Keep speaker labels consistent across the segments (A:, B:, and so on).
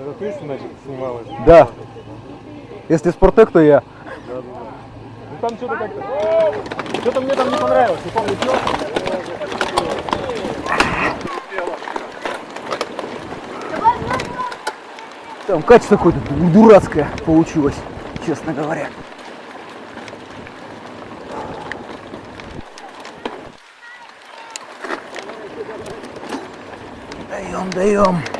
A: Это ты, значит, снималась?
B: Да. Если Спортек, то я.
A: Ну там что-то как-то... Что-то мне там не понравилось, не помню, что.
B: Там качество какое-то дурацкое получилось, честно говоря. Даем, даем.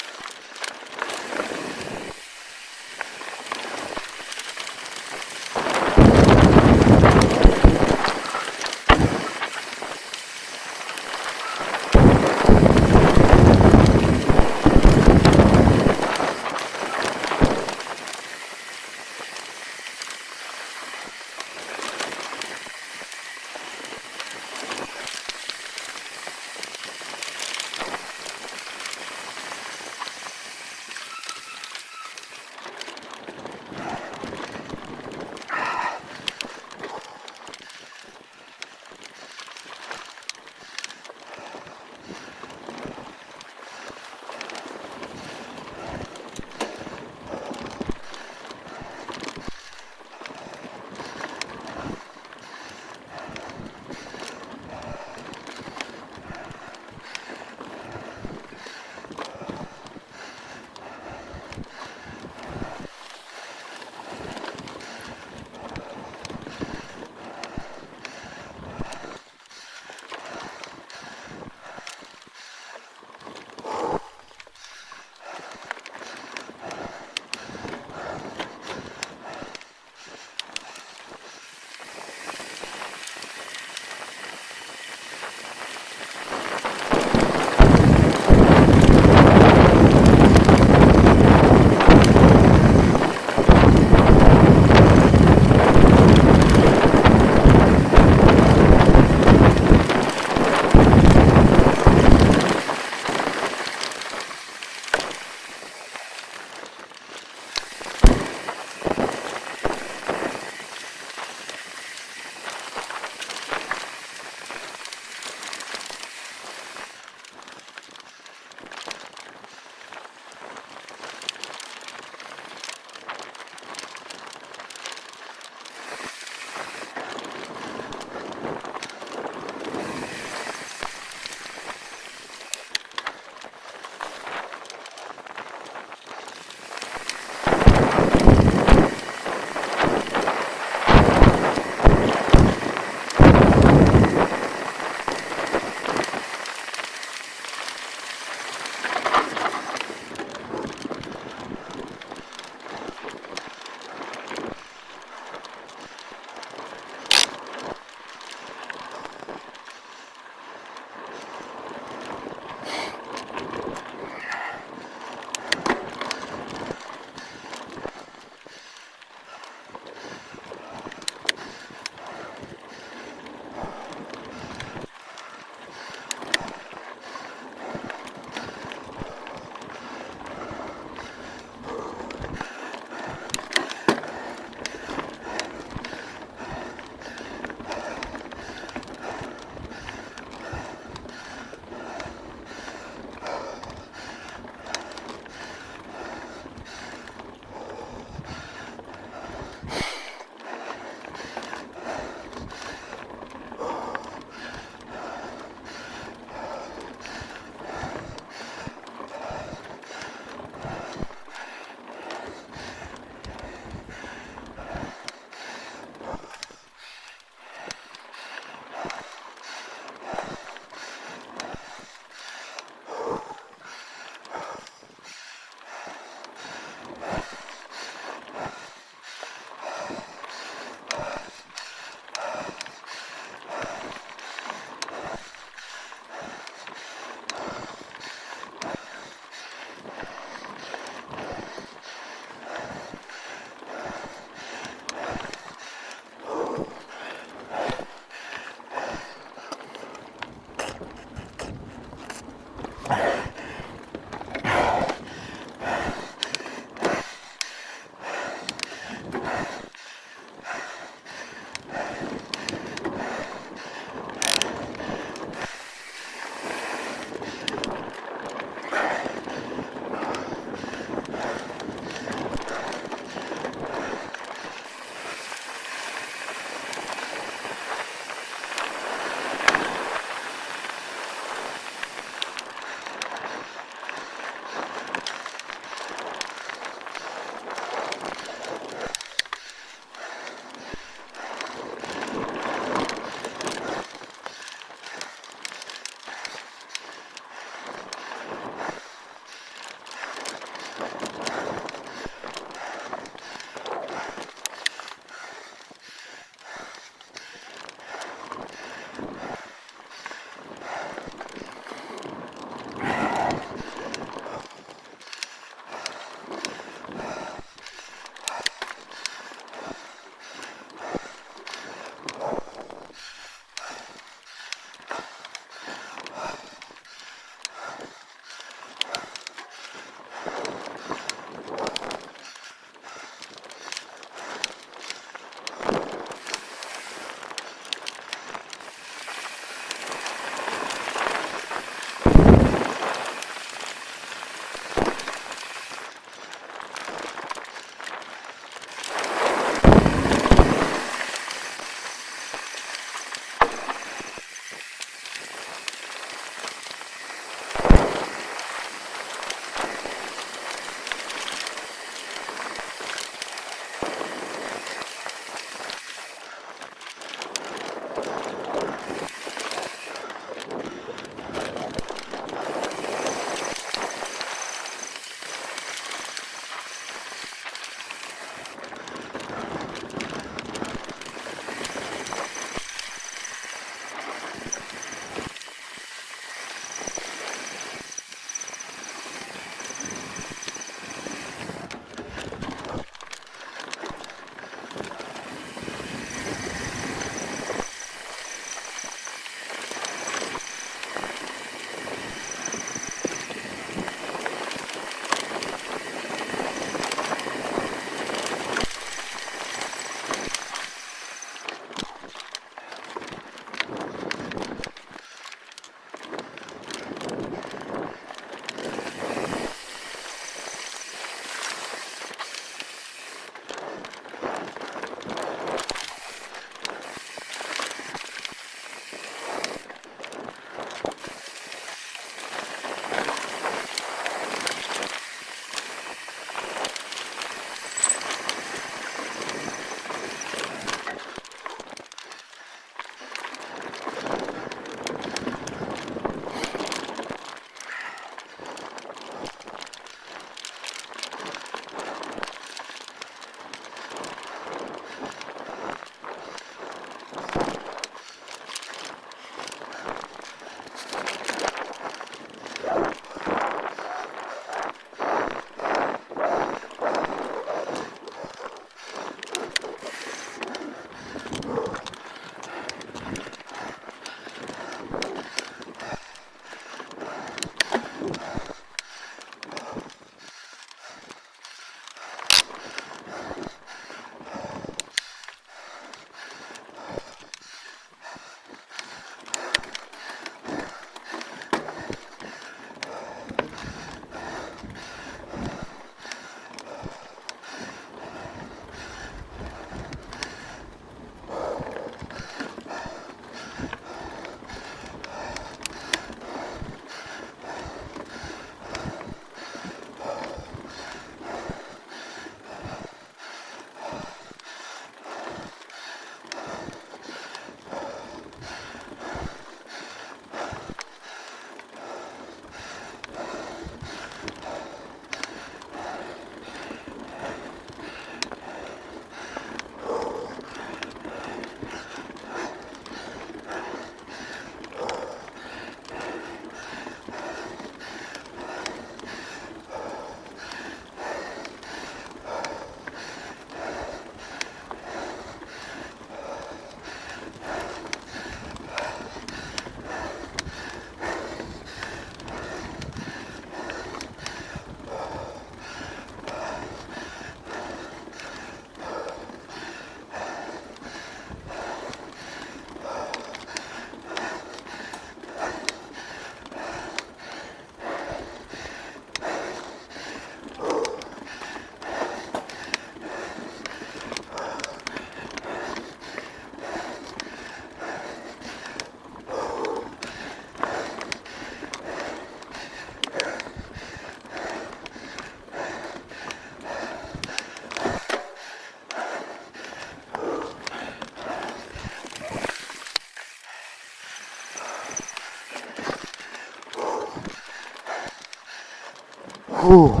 B: Whew.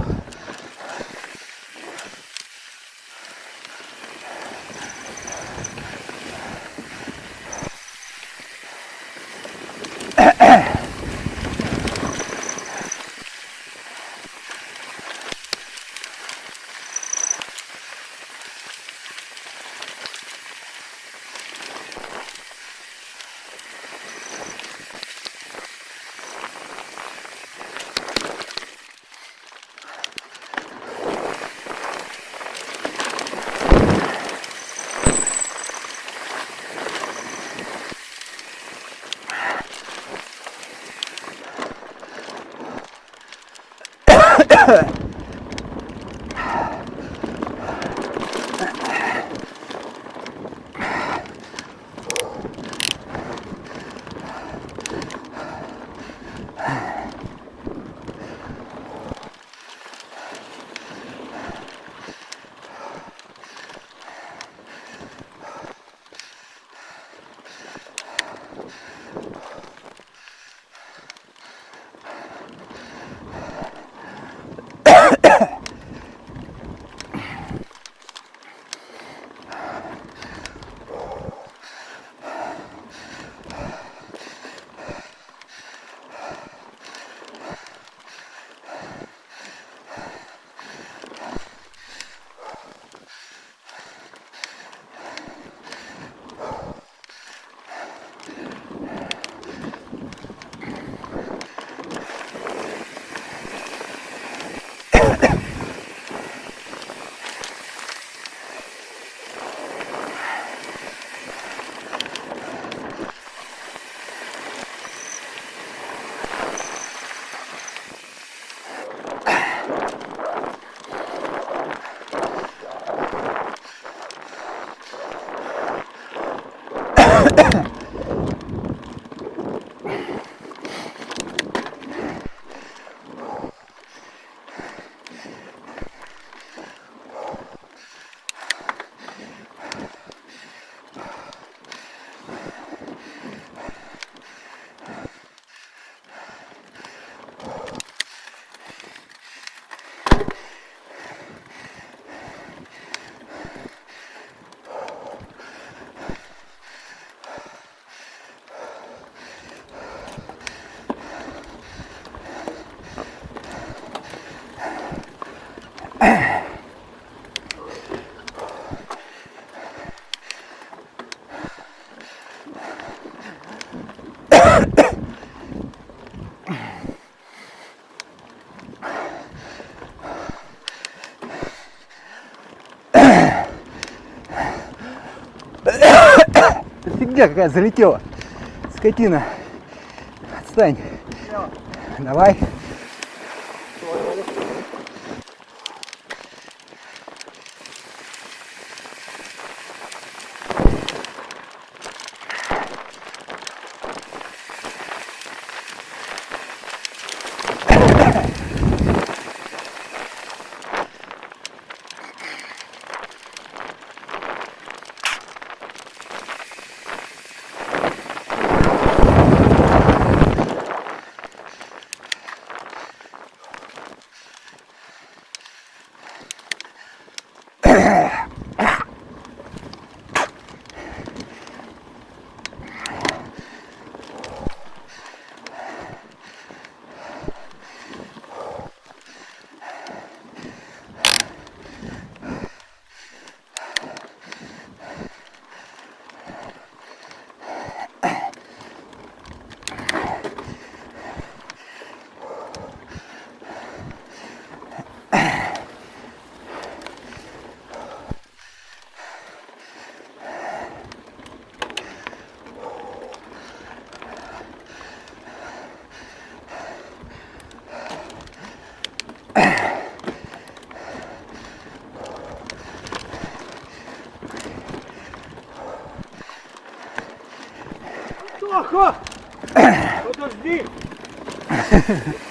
B: Huh. Смотри, какая залетела. Скотина. Отстань. Давай.
A: Тоха! Подожди!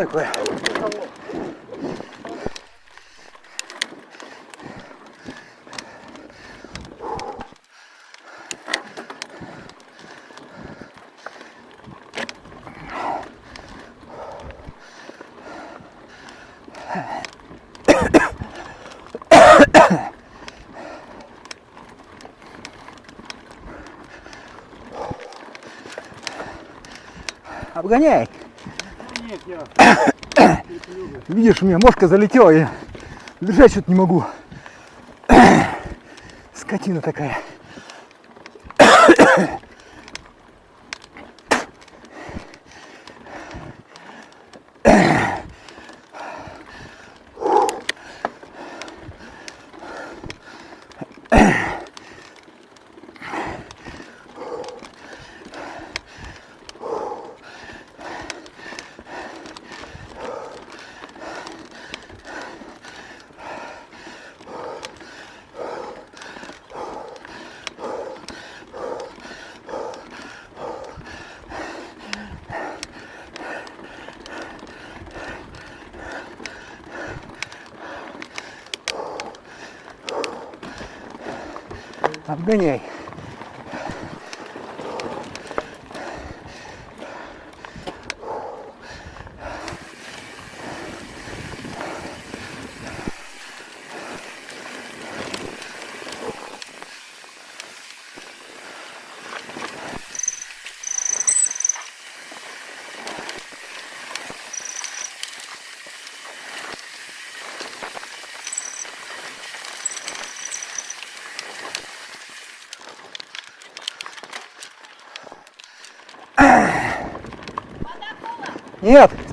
B: такое? Обгоняй. Видишь, у меня мошка залетела, я держать что-то не могу. Скотина такая. Обгоняй.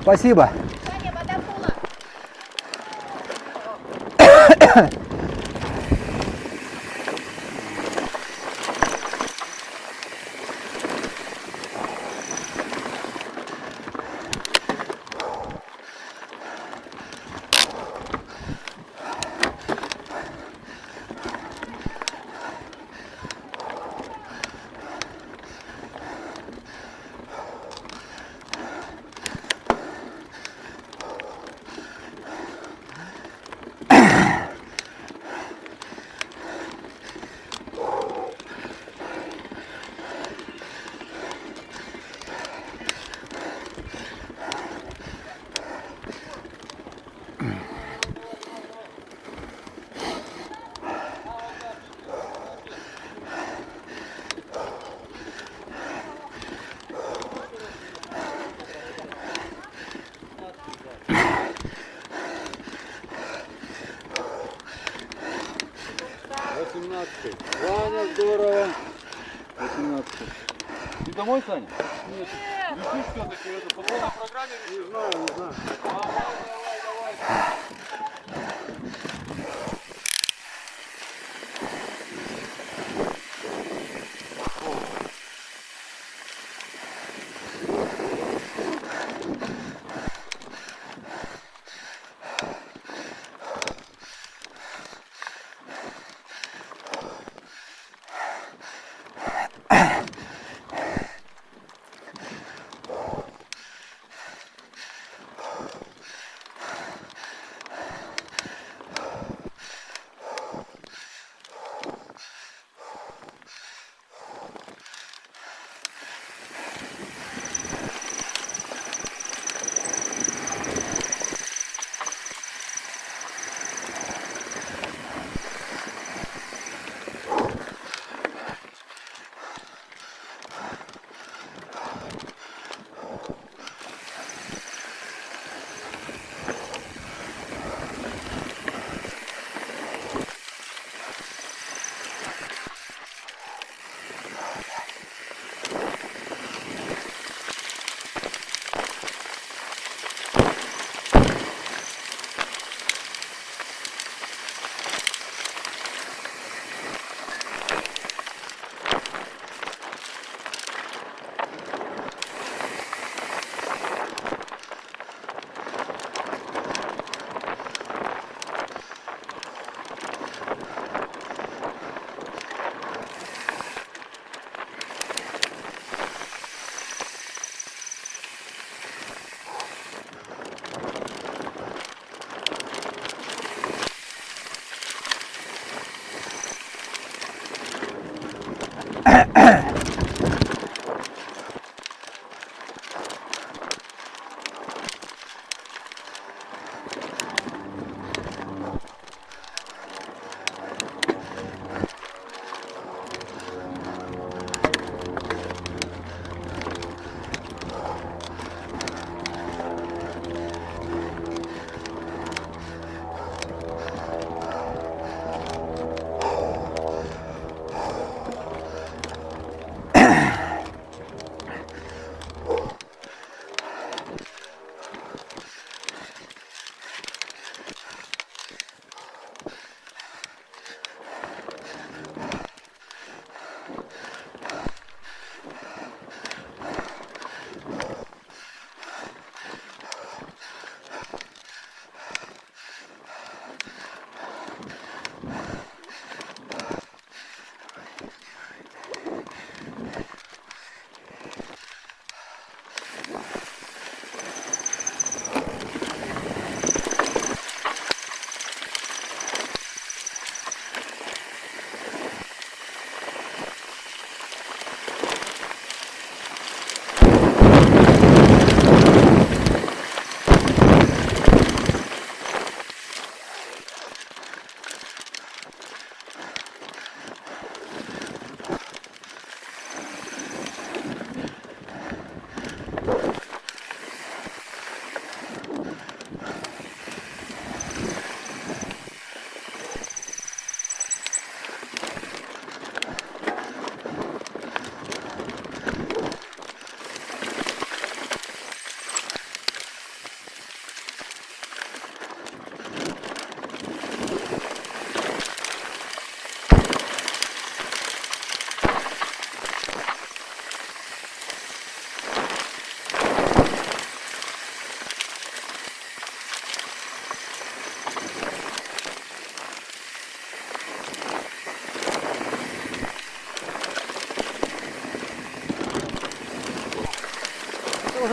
B: Спасибо.
A: Саня,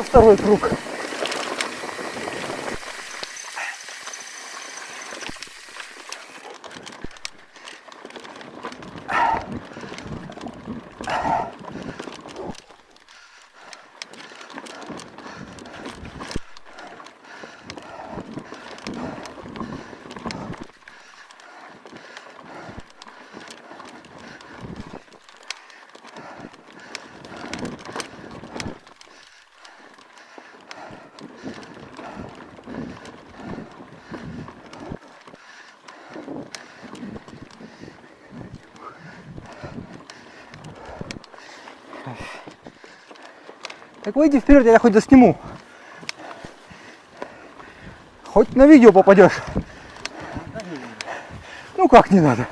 B: второй круг. Так выйди вперед, я хоть засниму. Хоть на видео попадешь. Ну как не надо.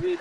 B: Правее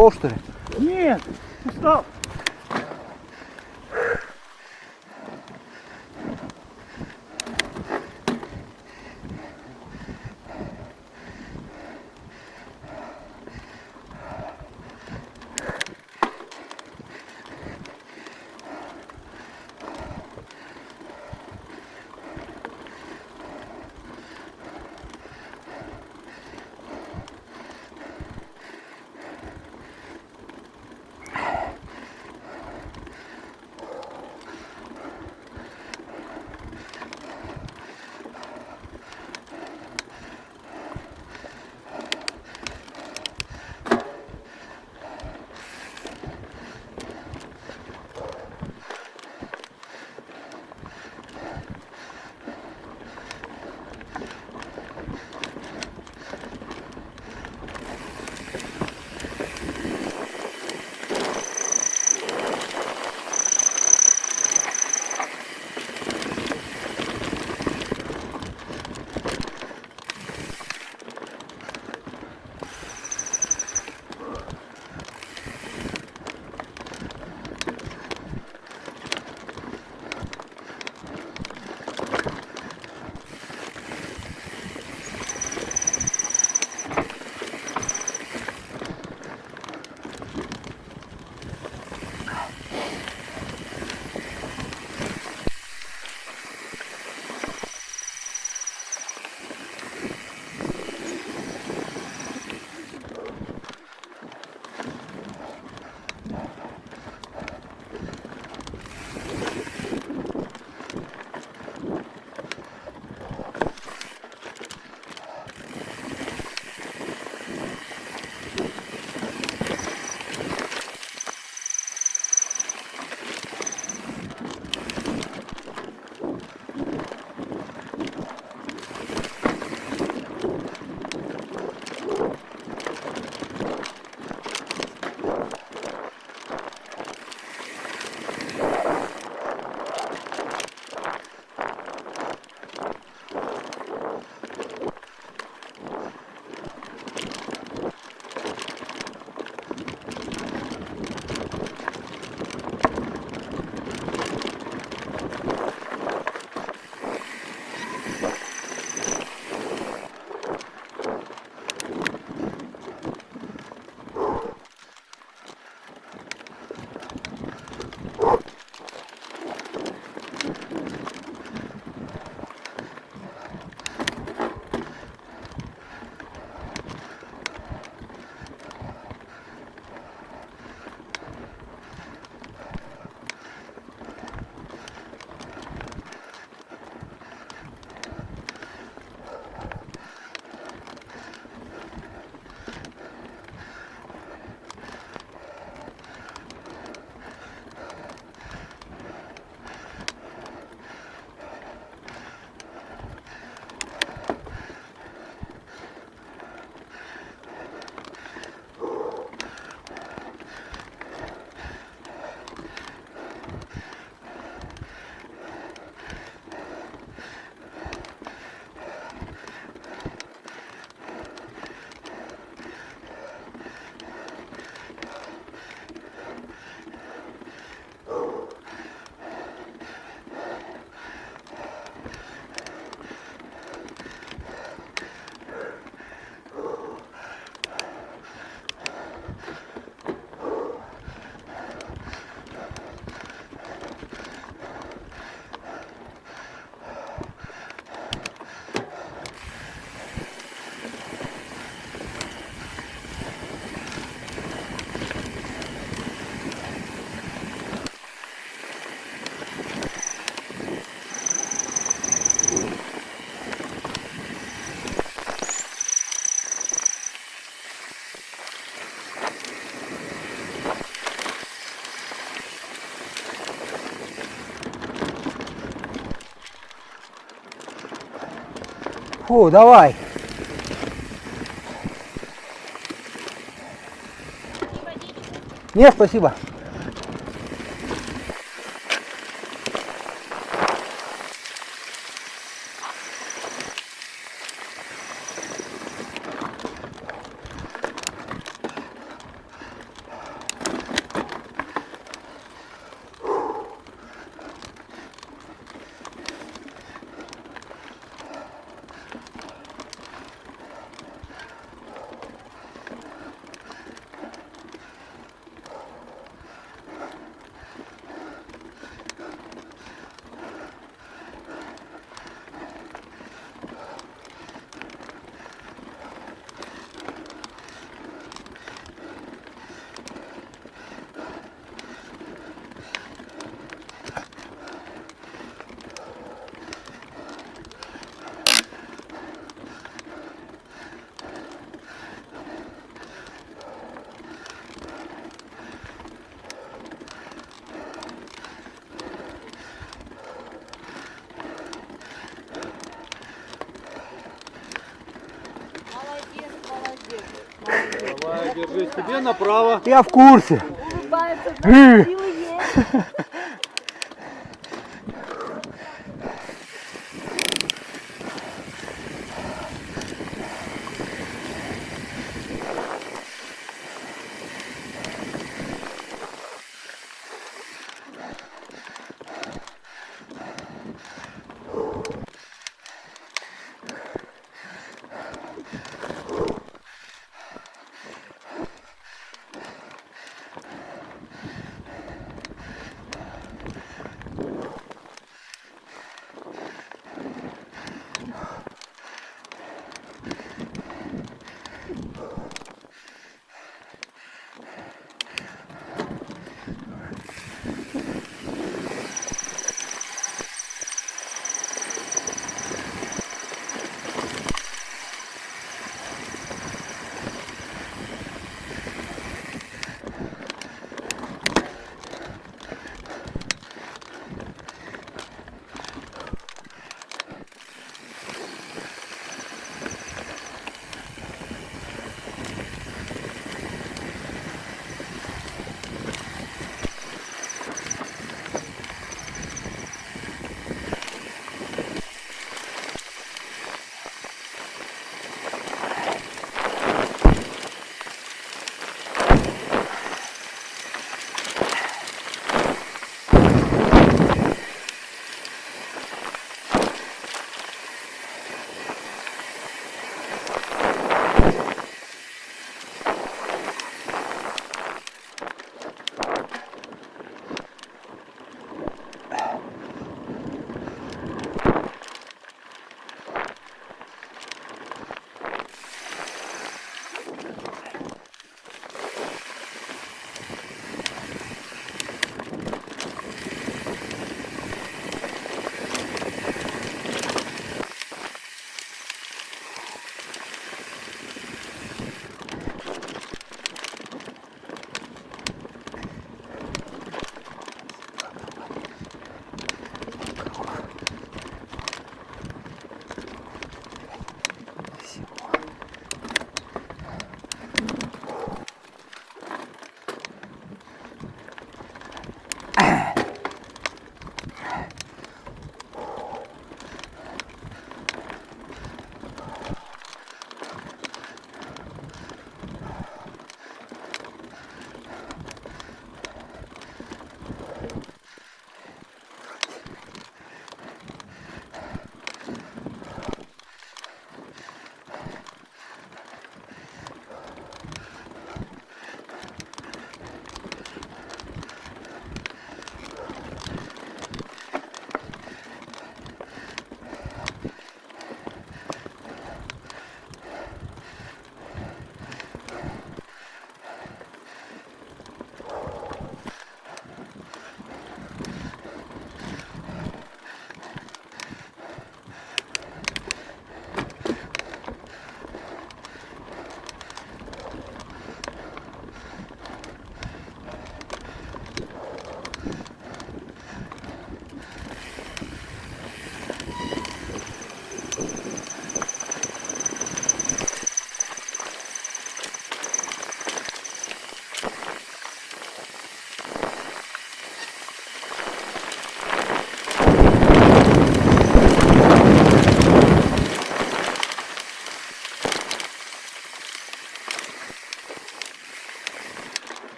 B: Ушел что ли?
A: Нет, устал.
B: Фу, давай. Нет, спасибо.
A: Давай, держись. Тебе направо.
C: Я в курсе.
B: Улыбается,